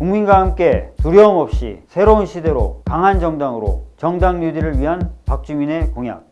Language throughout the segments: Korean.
국민과 함께 두려움 없이 새로운 시대로 강한 정당으로 정당 뉴딜을 위한 박주민의 공약.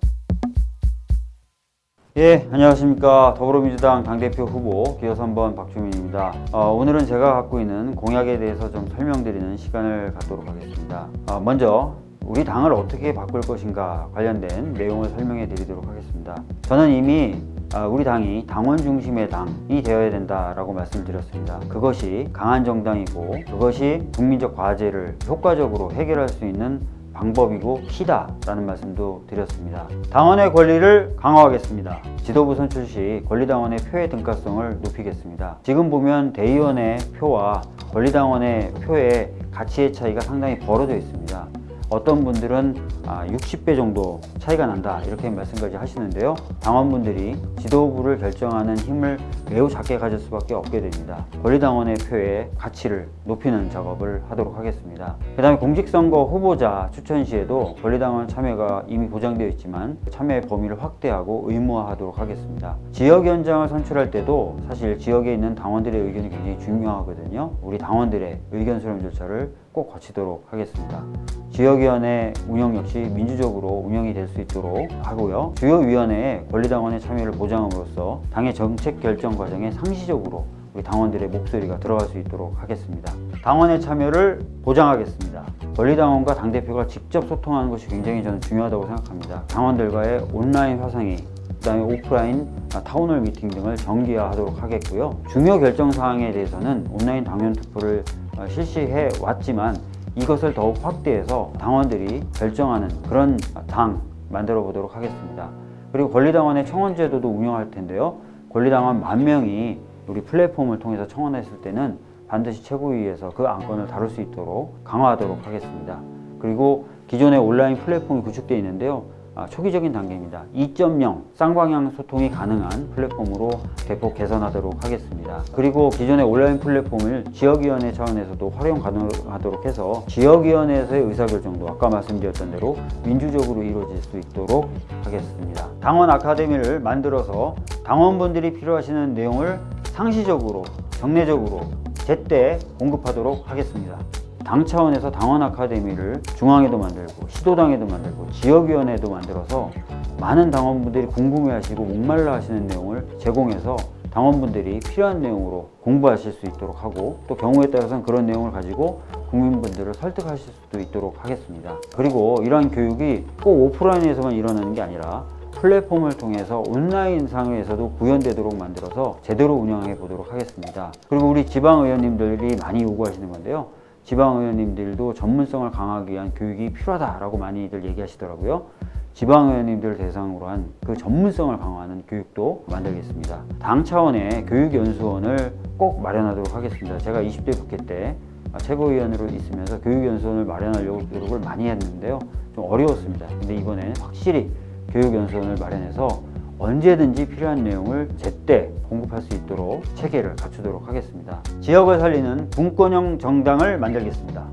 예, 안녕하십니까. 더불어민주당 당대표 후보 기호 3번 박주민입니다. 어, 오늘은 제가 갖고 있는 공약에 대해서 좀 설명드리는 시간을 갖도록 하겠습니다. 어, 먼저 우리 당을 어떻게 바꿀 것인가 관련된 내용을 설명해 드리도록 하겠습니다. 저는 이미 아, 우리 당이 당원 중심의 당이 되어야 된다라고 말씀드렸습니다. 그것이 강한 정당이고 그것이 국민적 과제를 효과적으로 해결할 수 있는 방법이고 키다 라는 말씀도 드렸습니다. 당원의 권리를 강화하겠습니다. 지도부 선출 시 권리당원의 표의 등가성을 높이겠습니다. 지금 보면 대의원의 표와 권리당원의 표의 가치의 차이가 상당히 벌어져 있습니다. 어떤 분들은 60배 아, 정도 차이가 난다. 이렇게 말씀까지 하시는데요. 당원분들이 지도부를 결정하는 힘을 매우 작게 가질 수밖에 없게 됩니다. 권리당원의 표의 가치를 높이는 작업을 하도록 하겠습니다. 그 다음에 공직선거 후보자 추천 시에도 권리당원 참여가 이미 보장되어 있지만 참여의 범위를 확대하고 의무화하도록 하겠습니다. 지역위원장을 선출할 때도 사실 지역에 있는 당원들의 의견이 굉장히 중요하거든요. 우리 당원들의 의견 수렴 절차를 꼭 거치도록 하겠습니다. 지역위원회 운영 역시 민주적으로 운영이 될 수 있도록 하고요. 주요 위원회에 권리당원의 참여를 보장함으로써 당의 정책 결정 과정에 상시적으로 우리 당원들의 목소리가 들어갈 수 있도록 하겠습니다. 당원의 참여를 보장하겠습니다. 권리당원과 당대표가 직접 소통하는 것이 굉장히 저는 중요하다고 생각합니다. 당원들과의 온라인 화상회 그 다음에 오프라인 town hall meeting 등을 정기화하도록 하겠고요. 중요 결정 사항에 대해서는 온라인 당원 투표를 어, 실시해 왔지만 이것을 더욱 확대해서 당원들이 결정하는 그런 당 만들어 보도록 하겠습니다. 그리고 권리당원의 청원제도도 운영할 텐데요. 권리당원 만 명이 우리 플랫폼을 통해서 청원했을 때는 반드시 최고위에서 그 안건을 다룰 수 있도록 강화하도록 하겠습니다. 그리고 기존의 온라인 플랫폼이 구축되어 있는데요. 아, 초기적인 단계입니다. 2.0 쌍방향 소통이 가능한 플랫폼으로 대폭 개선하도록 하겠습니다. 그리고 기존의 온라인 플랫폼을 지역위원회 차원에서도 활용 가능하도록 해서 지역위원회에서의 의사결정도 아까 말씀드렸던 대로 민주적으로 이루어질 수 있도록 하겠습니다. 당원 아카데미를 만들어서 당원분들이 필요하시는 내용을 상시적으로 정례적으로 제때 공급하도록 하겠습니다. 당 차원에서 당원 아카데미를 중앙에도 만들고 시도당에도 만들고 지역위원회도 만들어서 많은 당원분들이 궁금해하시고 목말라 하시는 내용을 제공해서 당원분들이 필요한 내용으로 공부하실 수 있도록 하고 또 경우에 따라서는 그런 내용을 가지고 국민분들을 설득하실 수도 있도록 하겠습니다. 그리고 이러한 교육이 꼭 오프라인에서만 일어나는 게 아니라 플랫폼을 통해서 온라인 상에서도 구현되도록 만들어서 제대로 운영해 보도록 하겠습니다. 그리고 우리 지방의원님들이 많이 요구하시는 건데요. 지방의원님들도 전문성을 강화하기 위한 교육이 필요하다라고 많이들 얘기하시더라고요. 지방의원님들 대상으로 한 그 전문성을 강화하는 교육도 만들겠습니다. 당 차원의 교육연수원을 꼭 마련하도록 하겠습니다. 제가 20대 국회 때 최고위원으로 있으면서 교육연수원을 마련하려고 노력을 많이 했는데요. 좀 어려웠습니다. 근데 이번에 확실히 교육연수원을 마련해서 언제든지 필요한 내용을 제때 공급할 수 있도록 체계를 갖추도록 하겠습니다. 지역을 살리는 분권형 정당을 만들겠습니다.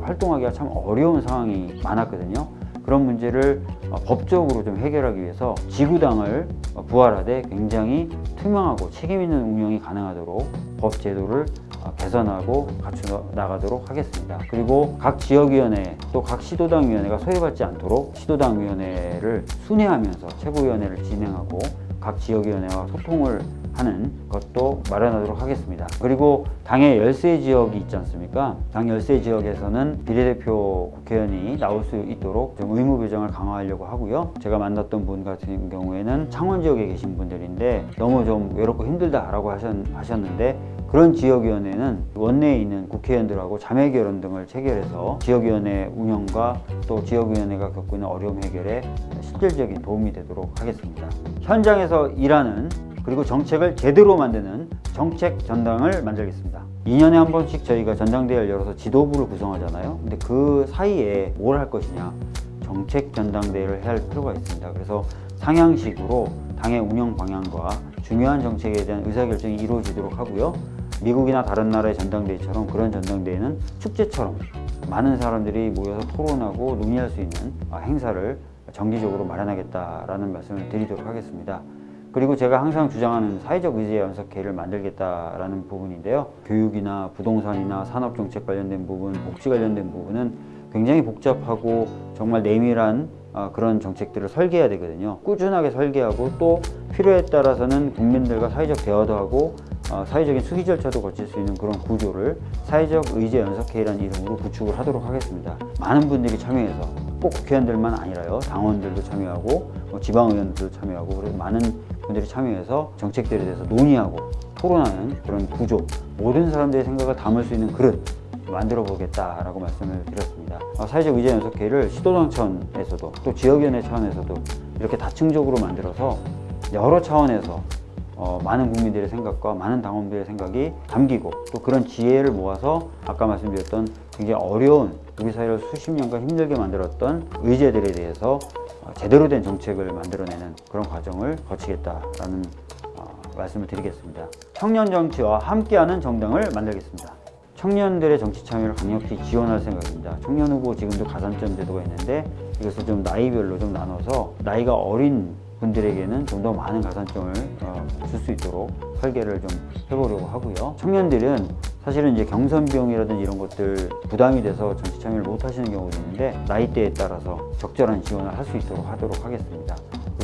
활동하기가 참 어려운 상황이 많았거든요. 그런 문제를 어, 법적으로 좀 해결하기 위해서 지구당을 부활하되 굉장히 투명하고 책임있는 운영이 가능하도록 법 제도를 어, 개선하고 갖춰 나가도록 하겠습니다. 그리고 각 지역위원회 또 각 시도당위원회가 소외받지 않도록 시도당위원회를 순회하면서 최고위원회를 진행하고 각 지역위원회와 소통을 하는 것도 마련하도록 하겠습니다. 그리고 당의 열세 지역이 있지 않습니까? 당 열세 지역에서는 비례대표 국회의원이 나올 수 있도록 좀 의무 배정을 강화하려고 하고요. 제가 만났던 분 같은 경우에는 창원 지역에 계신 분들인데 너무 좀 외롭고 힘들다라고 하셨는데 그런 지역위원회는 원내에 있는 국회의원들하고 자매결연 등을 체결해서 지역위원회 운영과 또 지역위원회가 겪고 있는 어려움 해결에 실질적인 도움이 되도록 하겠습니다. 현장에서 일하는 그리고 정책을 제대로 만드는 정책 전당을 만들겠습니다. 2년에 한 번씩 저희가 전당대회를 열어서 지도부를 구성하잖아요. 근데 그 사이에 뭘 할 것이냐 정책 전당대회를 해야 할 필요가 있습니다. 그래서 상향식으로 당의 운영 방향과 중요한 정책에 대한 의사결정이 이루어지도록 하고요. 미국이나 다른 나라의 전당대회처럼 그런 전당대회는 축제처럼 많은 사람들이 모여서 토론하고 논의할 수 있는 행사를 정기적으로 마련하겠다라는 말씀을 드리도록 하겠습니다. 그리고 제가 항상 주장하는 사회적 의제 연석회를 만들겠다라는 부분인데요. 교육이나 부동산이나 산업정책 관련된 부분, 복지 관련된 부분은 굉장히 복잡하고 정말 내밀한 아, 그런 정책들을 설계해야 되거든요. 꾸준하게 설계하고 또 필요에 따라서는 국민들과 사회적 대화도 하고 어, 사회적인 수기 절차도 거칠 수 있는 그런 구조를 사회적 의제 연석회의라는 이름으로 구축을 하도록 하겠습니다. 많은 분들이 참여해서 꼭 국회의원들만 아니라요 당원들도 참여하고 뭐 지방의원들도 참여하고 그리고 많은 분들이 참여해서 정책들에 대해서 논의하고 토론하는 그런 구조 모든 사람들의 생각을 담을 수 있는 그릇 만들어 보겠다라고 말씀을 드렸습니다. 어, 사회적 의제 연석회의를 시도당천에서도 또 지역위원회 차원에서도 이렇게 다층적으로 만들어서 여러 차원에서 어, 많은 국민들의 생각과 많은 당원들의 생각이 담기고 또 그런 지혜를 모아서 아까 말씀드렸던 굉장히 어려운 우리 사회를 수십 년간 힘들게 만들었던 의제들에 대해서 어, 제대로 된 정책을 만들어내는 그런 과정을 거치겠다라는 어, 말씀을 드리겠습니다. 청년 정치와 함께하는 정당을 만들겠습니다. 청년들의 정치 참여를 강력히 지원할 생각입니다. 청년 후보 지금도 가산점 제도가 있는데 이것을 좀 나이별로 좀 나눠서 나이가 어린 분들에게는 좀 더 많은 가산점을 어, 줄수 있도록 설계를 좀 해보려고 하고요. 청년들은 사실은 이제 경선 비용이라든지 이런 것들 부담이 돼서 정치 참여를 못 하시는 경우도 있는데 나이대에 따라서 적절한 지원을 할 수 있도록 하도록 하겠습니다.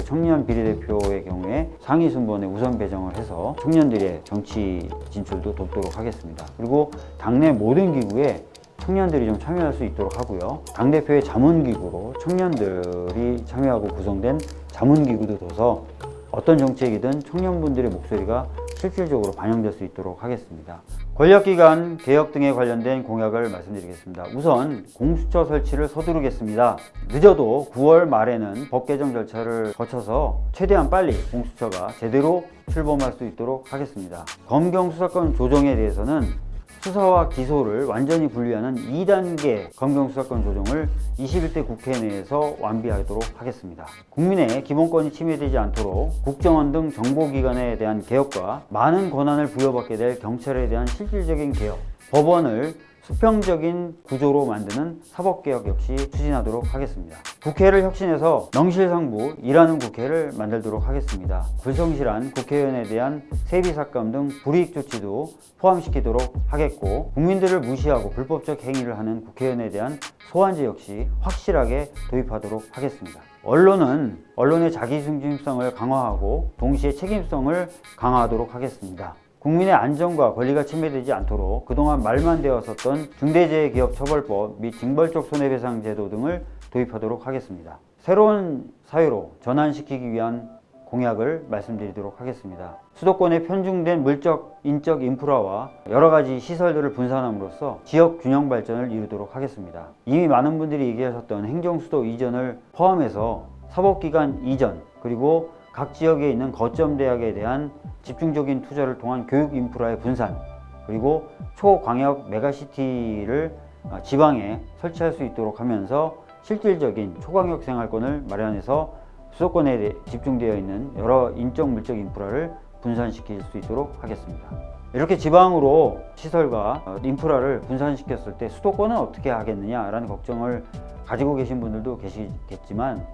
청년 비례대표의 경우에 상위 순번에 우선 배정을 해서 청년들의 정치 진출도 돕도록 하겠습니다. 그리고 당내 모든 기구에 청년들이 좀 참여할 수 있도록 하고요. 당대표의 자문기구로 청년들이 참여하고 구성된 자문기구도 둬서 어떤 정책이든 청년분들의 목소리가 실질적으로 반영될 수 있도록 하겠습니다. 권력기관 개혁 등에 관련된 공약을 말씀드리겠습니다. 우선 공수처 설치를 서두르겠습니다. 늦어도 9월 말에는 법 개정 절차를 거쳐서 최대한 빨리 공수처가 제대로 출범할 수 있도록 하겠습니다. 검경 수사권 조정에 대해서는 수사와 기소를 완전히 분리하는 2단계 검경수사권 조정을 21대 국회 내에서 완비하도록 하겠습니다. 국민의 기본권이 침해되지 않도록 국정원 등 정보기관에 대한 개혁과 많은 권한을 부여받게 될 경찰에 대한 실질적인 개혁, 법원을 수평적인 구조로 만드는 사법개혁 역시 추진하도록 하겠습니다. 국회를 혁신해서 명실상부 일하는 국회를 만들도록 하겠습니다. 불성실한 국회의원에 대한 세비삭감 등 불이익 조치도 포함시키도록 하겠고 국민들을 무시하고 불법적 행위를 하는 국회의원에 대한 소환제 역시 확실하게 도입하도록 하겠습니다. 언론은 언론의 자기중심성을 강화하고 동시에 책임성을 강화하도록 하겠습니다. 국민의 안전과 권리가 침해되지 않도록 그동안 말만 되었었던 중대재해기업처벌법 및 징벌적 손해배상 제도 등을 도입하도록 하겠습니다. 새로운 사회로 전환시키기 위한 공약을 말씀드리도록 하겠습니다. 수도권에 편중된 물적, 인적 인프라와 여러 가지 시설들을 분산함으로써 지역 균형 발전을 이루도록 하겠습니다. 이미 많은 분들이 얘기하셨던 행정수도 이전을 포함해서 사법기관 이전 그리고 각 지역에 있는 거점 대학에 대한 집중적인 투자를 통한 교육 인프라의 분산 그리고 초광역 메가시티를 어, 지방에 설치할 수 있도록 하면서 실질적인 초광역 생활권을 마련해서 수도권에 집중되어 있는 여러 인적 물적 인프라를 분산시킬 수 있도록 하겠습니다. 이렇게 지방으로 시설과 어, 인프라를 분산시켰을 때 수도권은 어떻게 하겠느냐라는 걱정을 가지고 계신 분들도 계시겠지만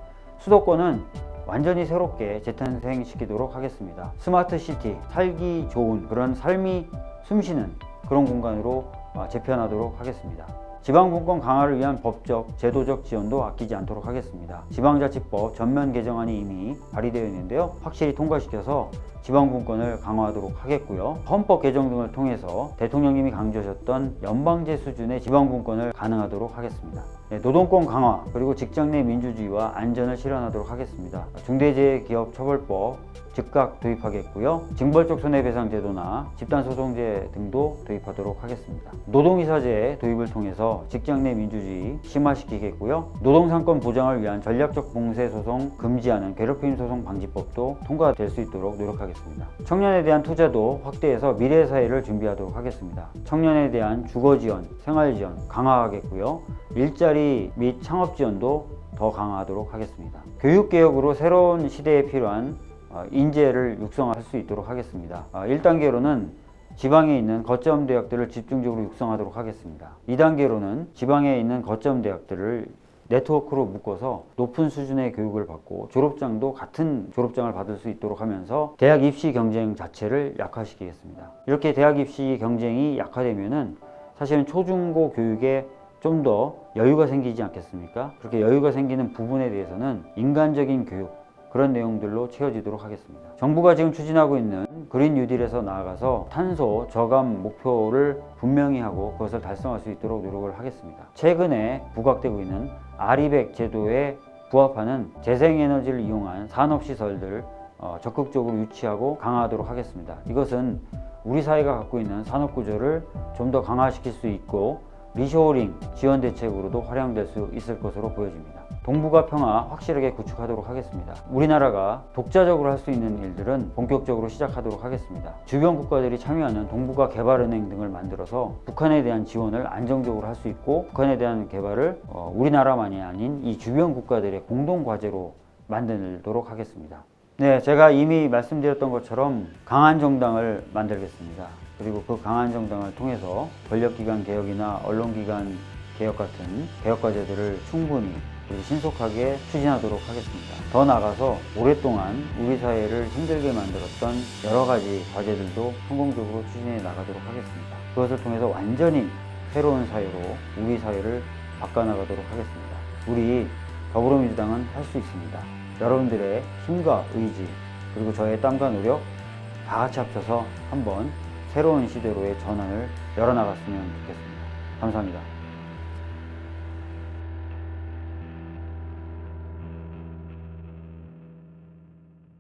수도권은 완전히 새롭게 재탄생시키도록 하겠습니다. 스마트 시티, 살기 좋은 그런 삶이 숨쉬는 그런 공간으로 어, 재편하도록 하겠습니다. 지방분권 강화를 위한 법적, 제도적 지원도 아끼지 않도록 하겠습니다. 지방자치법 전면 개정안이 이미 발의되어 있는데요. 확실히 통과시켜서 지방분권을 강화하도록 하겠고요. 헌법 개정 등을 통해서 대통령님이 강조하셨던 연방제 수준의 지방분권을 가능하도록 하겠습니다. 네, 노동권 강화 그리고 직장 내 민주주의와 안전을 실현하도록 하겠습니다. 중대재해기업처벌법 즉각 도입하겠고요. 징벌적 손해배상제도나 집단소송제 등도 도입하도록 하겠습니다. 노동이사제 도입을 통해서 직장 내 민주주의 심화시키겠고요. 노동상권 보장을 위한 전략적 봉쇄소송 금지하는 괴롭힘 소송 방지법도 통과될 수 있도록 노력하겠습니다. 청년에 대한 투자도 확대해서 미래 사회를 준비하도록 하겠습니다. 청년에 대한 주거 지원, 생활 지원 강화하겠고요. 일자리 및 창업 지원도 더 강화하도록 하겠습니다. 교육개혁으로 새로운 시대에 필요한 어, 인재를 육성할 수 있도록 하겠습니다. 1단계로는 어, 지방에 있는 거점 대학들을 집중적으로 육성하도록 하겠습니다. 2단계로는 지방에 있는 거점 대학들을 네트워크로 묶어서 높은 수준의 교육을 받고 졸업장도 같은 졸업장을 받을 수 있도록 하면서 대학 입시 경쟁 자체를 약화시키겠습니다. 이렇게 대학 입시 경쟁이 약화되면 은 사실은 초중고 교육에 좀 더 여유가 생기지 않겠습니까? 그렇게 여유가 생기는 부분에 대해서는 인간적인 교육 그런 내용들로 채워지도록 하겠습니다. 정부가 지금 추진하고 있는 그린 뉴딜에서 나아가서 탄소 저감 목표를 분명히 하고 그것을 달성할 수 있도록 노력을 하겠습니다. 최근에 부각되고 있는 아리백 제도에 부합하는 재생에너지를 이용한 산업시설들 어, 적극적으로 유치하고 강화하도록 하겠습니다. 이것은 우리 사회가 갖고 있는 산업 구조를 좀 더 강화시킬 수 있고 리쇼어링 지원 대책으로도 활용될 수 있을 것으로 보여집니다. 동북아 평화 확실하게 구축하도록 하겠습니다. 우리나라가 독자적으로 할 수 있는 일들은 본격적으로 시작하도록 하겠습니다. 주변 국가들이 참여하는 동북아 개발은행 등을 만들어서 북한에 대한 지원을 안정적으로 할 수 있고 북한에 대한 개발을 어, 우리나라만이 아닌 이 주변 국가들의 공동 과제로 만들도록 하겠습니다. 네, 제가 이미 말씀드렸던 것처럼 강한 정당을 만들겠습니다. 그리고 그 강한 정당을 통해서 권력기관 개혁이나 언론기관 개혁 같은 개혁 과제들을 충분히 그리고 신속하게 추진하도록 하겠습니다. 더 나아가서 오랫동안 우리 사회를 힘들게 만들었던 여러 가지 과제들도 성공적으로 추진해 나가도록 하겠습니다. 그것을 통해서 완전히 새로운 사회로 우리 사회를 바꿔나가도록 하겠습니다. 우리 더불어민주당은 할 수 있습니다. 여러분들의 힘과 의지 그리고 저의 땀과 노력 다 같이 합쳐서 한번 새로운 시대로의 전환을 열어나갔으면 좋겠습니다. 감사합니다.